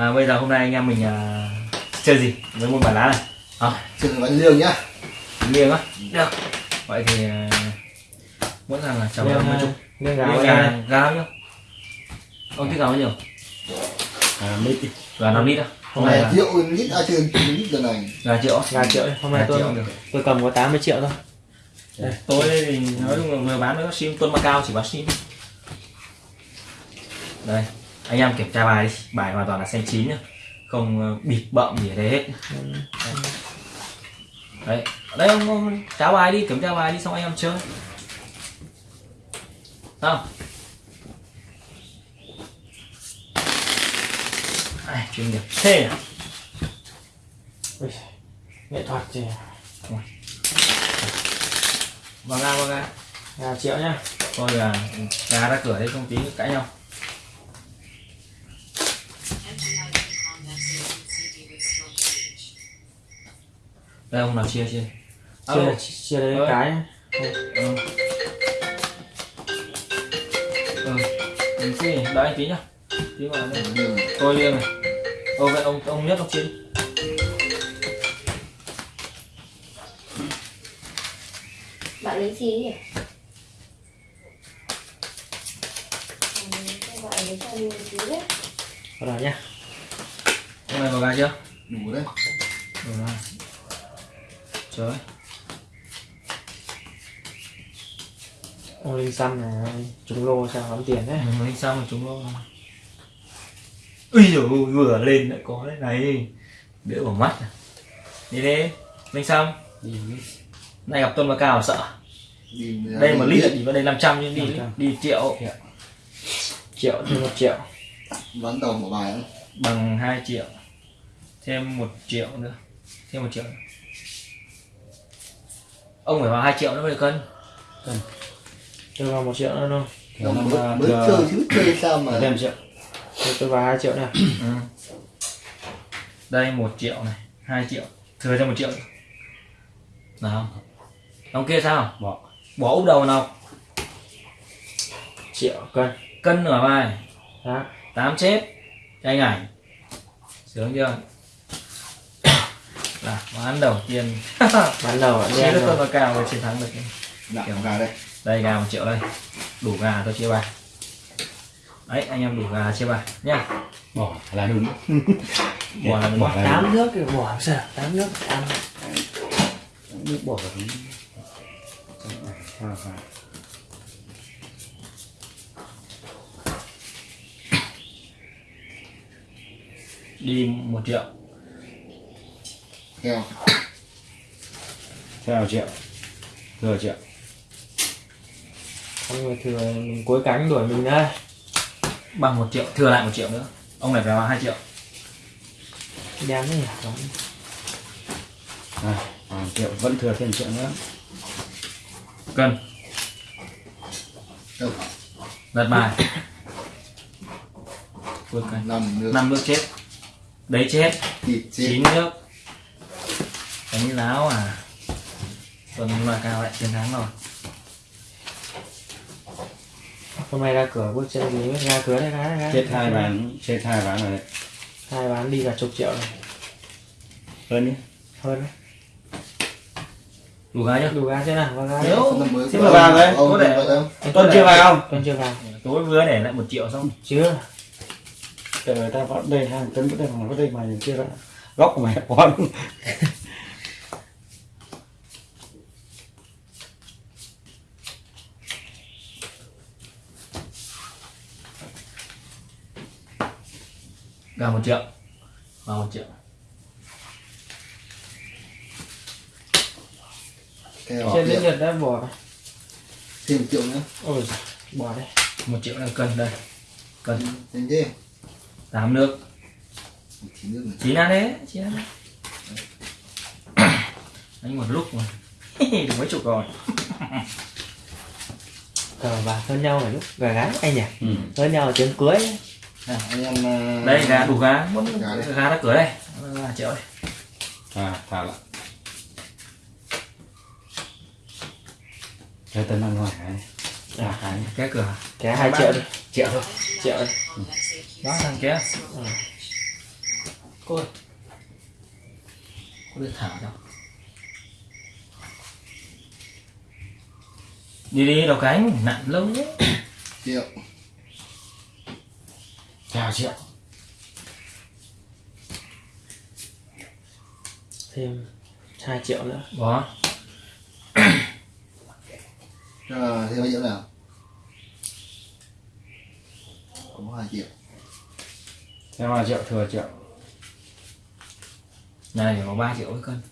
à, bây giờ hôm nay anh em mình à, chơi gì với môn bài lá này à, Chơi bánh liêng nhá. liêng á được vậy thì à, mỗi thằng là cháu Liêng, mấy à, chục liêng gà gà gà nhiêu ông thích gà bao nhiêu À, mít đi. gà 5 lít á hôm nay là triệu lít à chơi lít lần này. gà triệu? Gà triệu. Hôm nay Gà tôi tôi cầm có 80 triệu thôi. Đây, tối thì nói chung là vừa bán nó sim tuân Macau chỉ bán sim đây anh em kiểm tra bài đi. Bài hoàn toàn là xanh chín nhá. Không ờ, bịt bậm gì ở đây hết. Đấy. Đấy ông, ông trả bài đi kiểm tra bài đi xong anh em chơi. Không Ai, chuyên nghiệp. Thế à? Nghệ thuật gì? vào ga vào ga Gà triệu nhá. thôi là gà ra cửa đấy không tí cãi nhau đây ông nào chia chia Alo. Chia chia đấy cái. ừ. ừ. ừ. tí đợi anh tí nhá tí vào đây Liêng. tôi liêng này ô vậy ông ông nhất ông chia đi bạn lấy gì nhỉ Ừ, bạn lấy cho mình tí đấy đầu nhá. ông này vào gà chưa Đủ đấy. Đủ rồi trời Ông Linh Xăm này trúng lô sao lắm tiền đấy. Anh xong rồi chúng nó ui dồi vừa lên lại có cái này đỡ vào mắt à. đi đi linh xong này gặp tuân và cao sợ Đi đây một lít thì vào đây 500 nhưng đi 500. đi triệu Triệu thêm một triệu. Ván đầu của bài ấy. bằng 2 triệu thêm một triệu nữa thêm một triệu nữa. Ông phải vào 2 triệu nữa mới được cân Tôi vào một triệu nữa thôi. Mới, mới chơi chứ chơi sao mà Thêm triệu. Tôi, tôi vào 2 triệu này. ừ. đây một triệu này 2 triệu thừa cho một triệu nào ông kia sao Bỏ. bỏ úp đầu nào Triệu cân. cân nửa bài Đó. tám chết cho anh ảnh sướng chưa là bán đầu tiên. Bán đầu chia đen tôi rồi. và cao mới chiến thắng được. Nặng gà đây. đây gà một triệu đây. Đủ gà tôi chia bài. Đấy anh em đủ gà chia bài nhá. Bỏ là đúng bỏ là bỏ là Tám nước thì bỏ sao? Tám nước ăn. nước bỏ là đúng đi một triệu Heo. theo triệu thừa triệu Con người thừa mình cuối cánh đuổi mình đây. bằng một triệu thừa lại một triệu nữa ông này phải vào hai triệu Đen đấy nhỉ. Bán. à, triệu vẫn thừa thêm triệu nữa cân Đâu. lật bài cuối cùng Nằm nước. năm nước chết đấy chết. chín nước đánh láo à tuần mà cao lại chiến thắng rồi Hôm nay ra cửa bước chân gì ra cửa đây cái cái. chết hai ván chết hai ván rồi đấy Hai bán đi cả chục triệu rồi. hơn đi Hơn đấy. đủ gái nhá Đủ gà chưa nào? Vào gà. Nếu- mới mà ông- vào đấy, có để- Tuấn chưa vào không Tuấn chưa vào. tối vừa để lại một triệu xong Chưa. Trời ơi, ta vào đây hàng tấn vào đây mà vào đây mà chưa đã góc của mày con gà một triệu vào một triệu. Trên Heo. nhật đã bỏ. Thêm một triệu nữa. Ôi giời, bỏ đây. một triệu là cân đây cân Nhanh thế. tám nước Chín nước này. chín ăn đấy chín ăn đấy đánh một lúc mà được mấy chục rồi Cờ bạc hơn nhau này lúc gà gái anh nhỉ? ừ. Hơn nhau ở tiếng cưới. Anh em à, đây gà đủ gà muốn Gà gà đã cửa đây. Là triệu đây à thả lại. Cho tấn ăn ngoài cái à cái cái cửa. Cái 2 triệu đi. triệu thôi. Triệu đi. đó thằng kia. Cô ơi. Cô được thả đâu? Đi đi đầu cánh. Nặng lắm đấy triệu chào triệu thêm 2 triệu nữa đó Rồi, thêm bao nhiêu nào? Có 2 triệu. thêm hai triệu thừa triệu này có 3 triệu với cân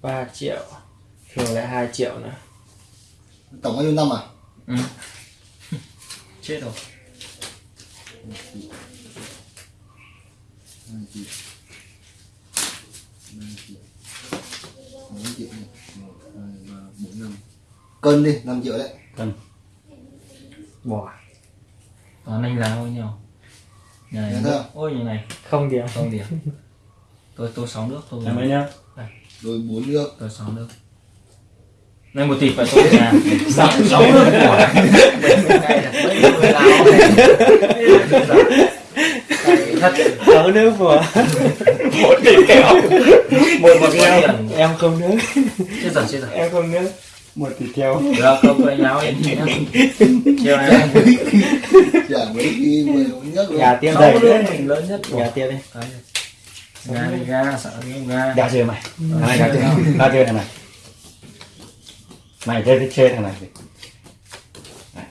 3 triệu thừa lại 2 triệu nữa Tổng bao nhiêu năm à? ừ. Chết rồi 2 triệu. 3 triệu. 4 triệu nhỉ? 1, 2, 3, 4, 5. Cân đi, 5 triệu đấy. cân bỏ toàn anh giá bao nhiêu nhà này ôi nhà này không điểm không điểm tôi tôi sáu nước tôi mấy nhá Rồi 4 nước. tôi sáu nước này một tỷ phải tôi nhà sáu sáu nước của Cái này là mấy người Lào Cái thật. Sáu nước vừa một tỷ kẹo. Một một tiền em không nước chết rồi chết rồi em không nước một tỷ kẹo. Được không quay nhau em chiều này Chả mấy khi 10 nước luôn. gà nước đấy mình lớn nhất gà tiên đi đi ga sợ cái ga gà chơi mày. Gà chơi gà chơi này mày chơi thích chơi thằng này Này.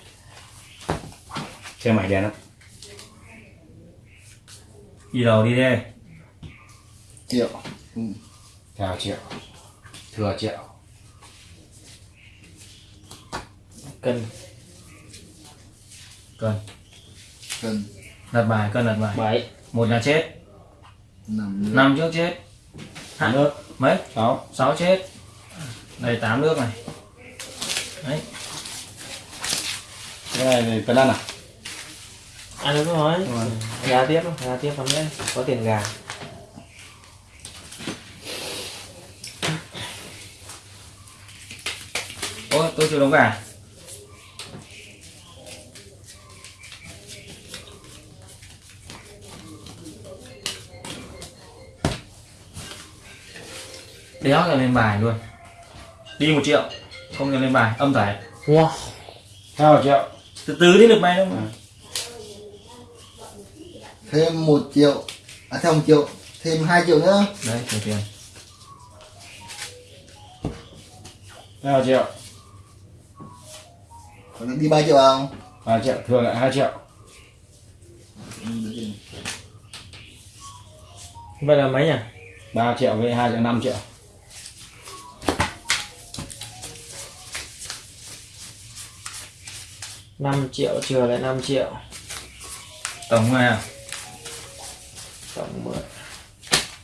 chơi mày đen lắm đi đầu đi đi Triệu. Ừ. chào triệu. Thừa triệu. Cần cân. Cân. đặt bài cân đặt bài. 7 một là chết. 5 nước. năm trước chết. Hai- nước. Mấy? Sáu. Sáu chết. Đây tám nước này đấy. Cái này thì phần ăn à? À đúng rồi. Gà tiếp gà tiếp lắm đấy có tiền gà. Ôi tôi chưa đóng gà. Đéo là lên bài luôn. Đi một triệu không cần lên bài âm tải wow sao triệu từ từ đi được bài đâu mà Thêm 1 triệu. À thêm 1 triệu. Thêm 2 triệu nữa. đấy tiền tiền sao triệu Còn đi 3 triệu không? ba triệu thừa lại hai triệu vậy là mấy nhỉ ba triệu với hai triệu năm triệu năm triệu trừ lại 5 triệu. Tổng này à? Tổng 10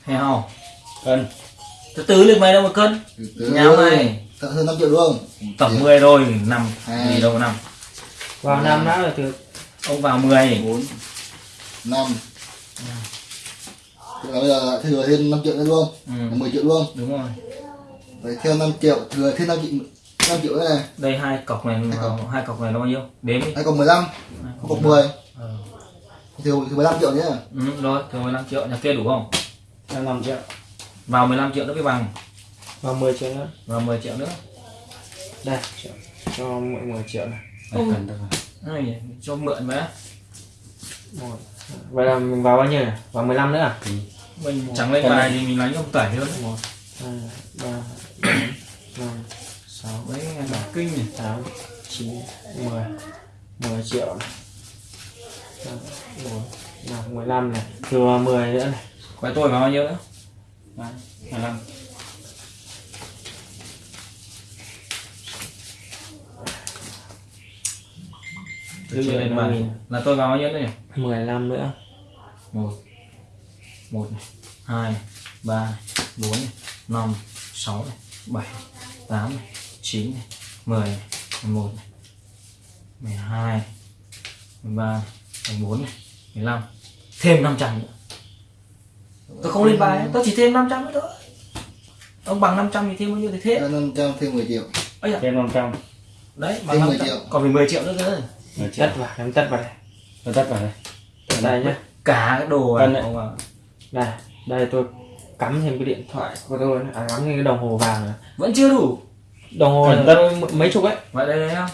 heo cân. Từ từ lên bài đâu mà cân? Từ từ. Nháo này. Tận hơn 5 triệu luôn. tổng 10 rồi năm. Gì đâu năm? Vào năm đã là từ ông vào 10 4 5 Tức là bây giờ thừa thêm 5 triệu nữa luôn. Ừ, là 10 triệu luôn. Đúng rồi. Vậy theo 5 triệu thừa thêm 5 triệu 5 triệu nữa này? Đây hai cọc này Hai hai cọc này là bao nhiêu? Đếm đi. Hay còn 15 Hai Cọc 10 Ờ. Thừa, thừa 15 triệu nhé. Ừ, rồi thừa 15 triệu. Nhà kia đủ không? Em năm triệu. Vào 15 triệu nữa mới bằng. Vào 10 triệu nữa. Vào 10 triệu nữa. Đây cho, cho mọi 10 triệu này. Đây, cân thôi Này, cho mượn mà. Vậy là mình vào bao nhiêu nhỉ? Vào 15 nữa à? Mình chẳng lên Cái bài thì mình lấy ông tẩy hơn một. Hai ba bốn năm sáu mấy bảo kinh nhỉ tám chín mười. Mười triệu này. Mười lăm này. Thừa 10 nữa này. Quái tôi vào bao nhiêu nữa? Từ chưa lên bài là tôi vào bao nhiêu nữa nhỉ? 15 nữa. Một. Một này. Hai này, ba này, bốn này, năm. Sáu này bảy tám này chín này mười này mười một này mười hai mười ba mười bốn này mười lăm. Thêm 500 nữa. Tôi không lên bài tôi chỉ thêm 500 nữa thôi. Ông bằng 500 thì thêm bao nhiêu thì thêm. 500 thêm 10 triệu. Ấy à, thêm năm trăm. Đấy bằng Thêm 10 500 triệu. còn phải 10 triệu nữa cơ. Tất vào. Em tất vào đây. Tôi tắt vào đây. Đây nhá. Cả cái đồ Cân này đây đây tôi cắm thêm cái điện thoại. Của tôi à, cắm thêm cái đồng hồ vàng này. vẫn chưa đủ đồng hồ thận. tôi mấy chục ấy? Vậy đây đây nhá.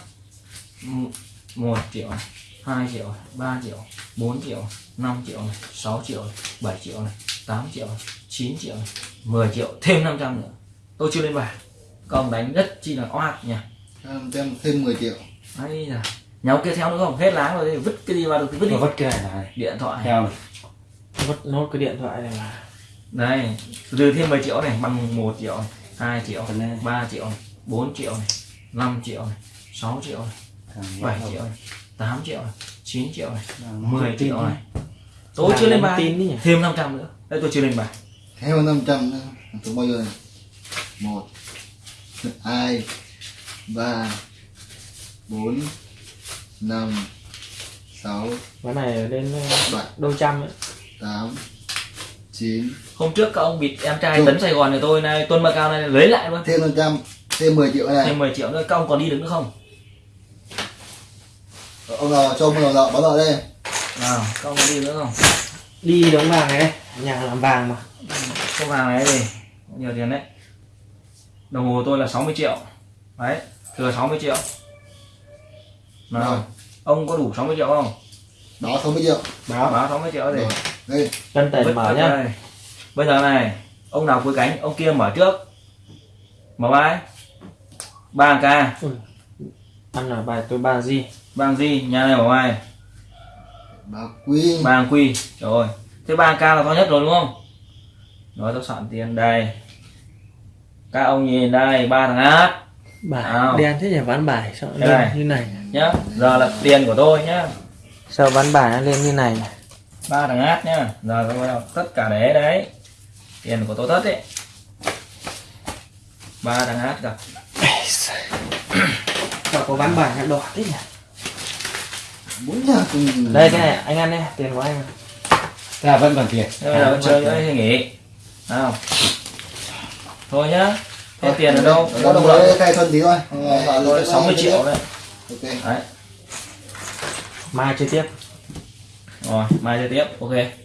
Một triệu này hai triệu này ba triệu bốn triệu năm triệu này sáu triệu này bảy triệu này tám triệu này chín triệu này 10 triệu thêm 500 nữa. Tôi chưa lên bài. Ông đánh rất chi là oát nha Thêm- thêm thêm 10 triệu. Ấy là ông kia theo nữa không? Hết láng rồi thì vứt cái gì vào được thì vứt đi. Vất cái này này điện thoại. Theo này. vứt nốt cái điện thoại này mà đây từ thêm 10 triệu này bằng 1 triệu 2 triệu Còn. 3 triệu 4 triệu này 5 triệu này 6 triệu này Thằng 7 vào triệu này 8 triệu này 9 triệu này Thằng 10 tin triệu này. Tôi chưa lên bài. tin đi nhỉ? thêm 500 nữa. Đây tôi chưa lên bài. Thêm 500 nữa. Số bao nhiêu này một hai ba bốn năm sáu cái này lên ờ, đôi trăm ấy. tám chín. Hôm trước các ông bịt em trai tấn Sài Gòn này tôi này Tuân Macao này lấy lại luôn. Thêm 500 thêm 10 triệu này. Thêm 10 triệu nữa các ông còn đi được nữa không? Ông nào cho ông nào nợ báo nợ đây. Nào các ông còn đi nữa không? Đi đóng vàng này đây nhà làm vàng mà. Số vàng này gì nhiều tiền đấy. Đồng hồ tôi là 60 triệu. Đấy thừa 60 triệu. Nào Rồi. ông có đủ 60 triệu không? Đó 60 triệu. Báo. Báo 60 triệu thì rồi đây chân tiền mở nhá. đây. bây giờ này ông nào cuối cánh ông kia mở trước. Mở bài ba k ăn là bài tôi ba gì bang gì nhà này mở bài. Bà quý bang quy rồi thế ba k là to nhất rồi đúng không? Rồi tôi soạn tiền đây. Các ông nhìn đây ba thằng át bài Nào. đen thế nhỉ? Ván bài sao lên này. như này. Nhá giờ là tiền của tôi nhá. Sao ván bài nó lên như này? Ba thằng át nhá. Giờ tôi bắt đầu tất cả đấy đấy. Tiền của tôi tất đấy ba thằng át gặp sao có ván bài nó đỏ thế nhỉ? Bốn nhà cùng đây cái này anh ăn đi tiền của anh. Thế là vẫn còn tiền. Thế bây giờ chơi nữa thì nghỉ. Nào. Thôi nhá thế tiền ở đâu? ở có đâu đồng đấy khai thuần tí thôi. Tôi ờ, 60 triệu đấy. ok đấy. Mai chơi tiếp. Rồi mai chơi tiếp ok